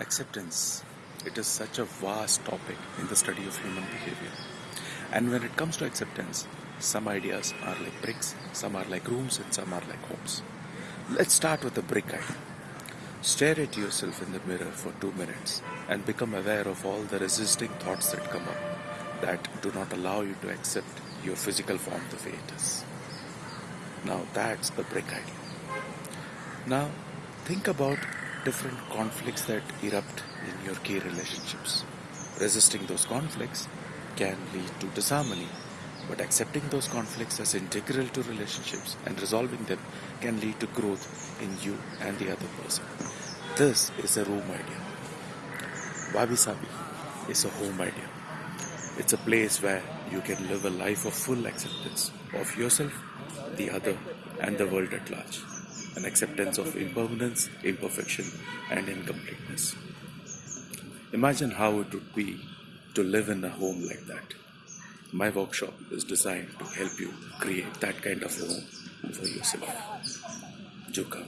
acceptance. It is such a vast topic in the study of human behavior. And when it comes to acceptance some ideas are like bricks some are like rooms and some are like homes let's start with the brick idea. Stare at yourself in the mirror for 2 minutes and become aware of all the resisting thoughts that come up that do not allow you to accept your physical form the way it is. Now that's the brick idea. Now think about different conflicts that erupt in your key relationships. Resisting those conflicts can lead to disharmony, but accepting those conflicts as integral to relationships and resolving them can lead to growth in you and the other person. This is a room idea. Wabi Sabi is a home idea. It's a place where you can live a life of full acceptance of yourself, the other, and the world at large an acceptance of impermanence, imperfection, and incompleteness. Imagine how it would be to live in a home like that. My workshop is designed to help you create that kind of home for yourself. Joka.